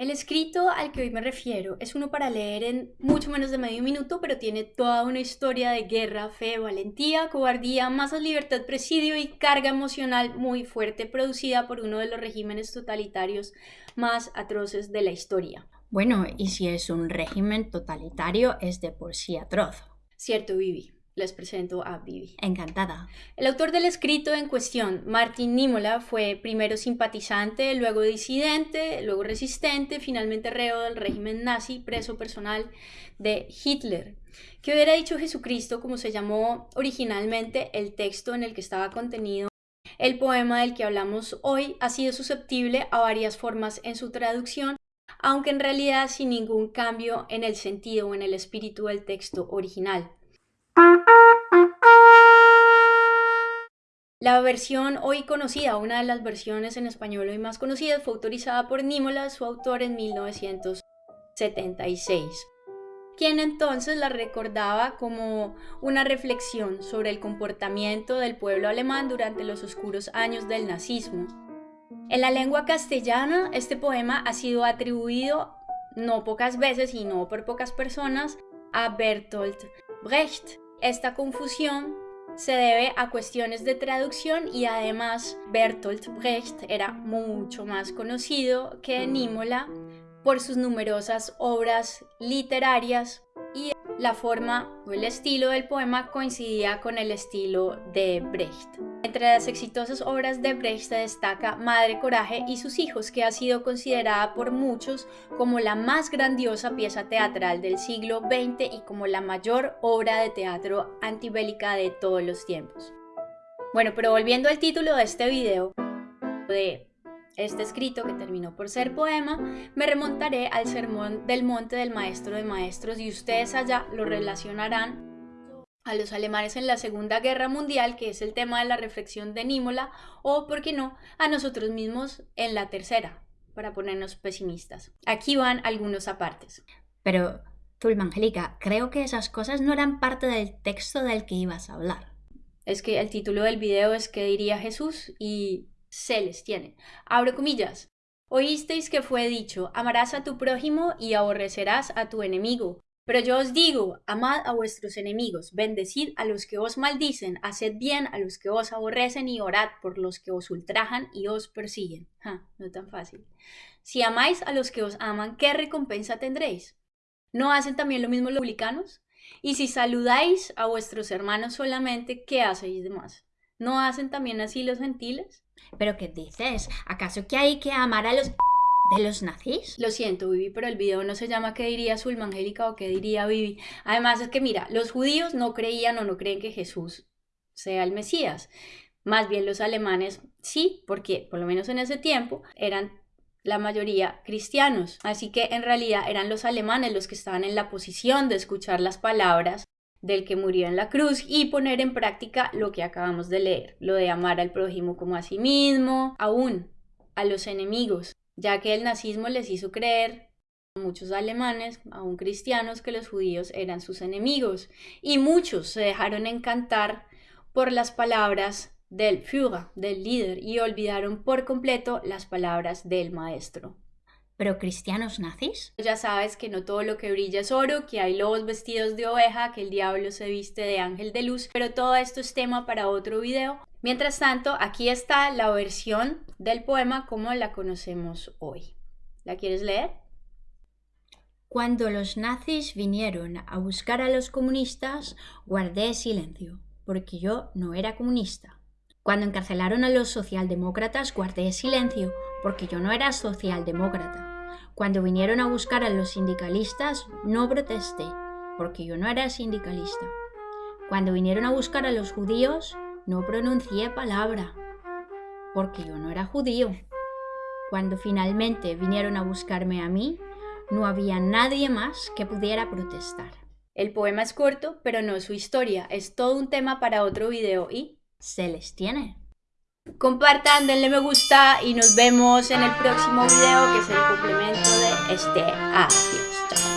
El escrito al que hoy me refiero es uno para leer en mucho menos de medio minuto, pero tiene toda una historia de guerra, fe, valentía, cobardía, masas, libertad, presidio y carga emocional muy fuerte producida por uno de los regímenes totalitarios más atroces de la historia. Bueno, y si es un régimen totalitario, es de por sí atroz. Cierto, Vivi les presento a Vivi. Encantada. El autor del escrito en cuestión, Martin Niemöller, fue primero simpatizante, luego disidente, luego resistente, finalmente reo del régimen nazi, preso personal de Hitler. ¿Qué hubiera dicho Jesucristo como se llamó originalmente el texto en el que estaba contenido? El poema del que hablamos hoy ha sido susceptible a varias formas en su traducción, aunque en realidad sin ningún cambio en el sentido o en el espíritu del texto original. La versión hoy conocida, una de las versiones en español hoy más conocidas, fue autorizada por Nímola, su autor, en 1976, quien entonces la recordaba como una reflexión sobre el comportamiento del pueblo alemán durante los oscuros años del nazismo. En la lengua castellana, este poema ha sido atribuido no pocas veces y no por pocas personas a Bertolt Brecht. Esta confusión se debe a cuestiones de traducción y además Bertolt Brecht era mucho más conocido que Nímola por sus numerosas obras literarias la forma o el estilo del poema coincidía con el estilo de Brecht. Entre las exitosas obras de Brecht se destaca Madre Coraje y sus hijos, que ha sido considerada por muchos como la más grandiosa pieza teatral del siglo XX y como la mayor obra de teatro antibélica de todos los tiempos. Bueno, pero volviendo al título de este video, de este escrito, que terminó por ser poema, me remontaré al sermón del monte del maestro de maestros y ustedes allá lo relacionarán a los alemanes en la Segunda Guerra Mundial, que es el tema de la reflexión de Nímola, o, por qué no, a nosotros mismos en la Tercera, para ponernos pesimistas. Aquí van algunos apartes. Pero, Zulma Angélica, creo que esas cosas no eran parte del texto del que ibas a hablar. Es que el título del video es ¿Qué diría Jesús? y se les tiene. Abro comillas. Oísteis que fue dicho, amarás a tu prójimo y aborrecerás a tu enemigo. Pero yo os digo, amad a vuestros enemigos, bendecid a los que os maldicen, haced bien a los que os aborrecen y orad por los que os ultrajan y os persiguen. no tan fácil. Si amáis a los que os aman, ¿qué recompensa tendréis? ¿No hacen también lo mismo los publicanos? Y si saludáis a vuestros hermanos solamente, ¿qué hacéis de más? ¿No hacen también así los gentiles? ¿Pero qué dices? ¿Acaso que hay que amar a los de los nazis? Lo siento, Vivi, pero el video no se llama ¿Qué diría Zulma Angélica o qué diría Vivi? Además es que mira, los judíos no creían o no creen que Jesús sea el Mesías. Más bien los alemanes sí, porque por lo menos en ese tiempo eran la mayoría cristianos. Así que en realidad eran los alemanes los que estaban en la posición de escuchar las palabras del que murió en la cruz y poner en práctica lo que acabamos de leer, lo de amar al prójimo como a sí mismo, aún a los enemigos, ya que el nazismo les hizo creer a muchos alemanes, aún cristianos, que los judíos eran sus enemigos y muchos se dejaron encantar por las palabras del Führer, del líder, y olvidaron por completo las palabras del maestro. ¿Pero cristianos nazis? Ya sabes que no todo lo que brilla es oro, que hay lobos vestidos de oveja, que el diablo se viste de ángel de luz, pero todo esto es tema para otro video. Mientras tanto, aquí está la versión del poema como la conocemos hoy. ¿La quieres leer? Cuando los nazis vinieron a buscar a los comunistas, guardé silencio, porque yo no era comunista. Cuando encarcelaron a los socialdemócratas, guardé silencio, porque yo no era socialdemócrata. Cuando vinieron a buscar a los sindicalistas, no protesté, porque yo no era sindicalista. Cuando vinieron a buscar a los judíos, no pronuncié palabra, porque yo no era judío. Cuando finalmente vinieron a buscarme a mí, no había nadie más que pudiera protestar. El poema es corto, pero no su historia. Es todo un tema para otro video y se les tiene. Compartan, denle me gusta y nos vemos en el próximo video que es el complemento de este. Adiós.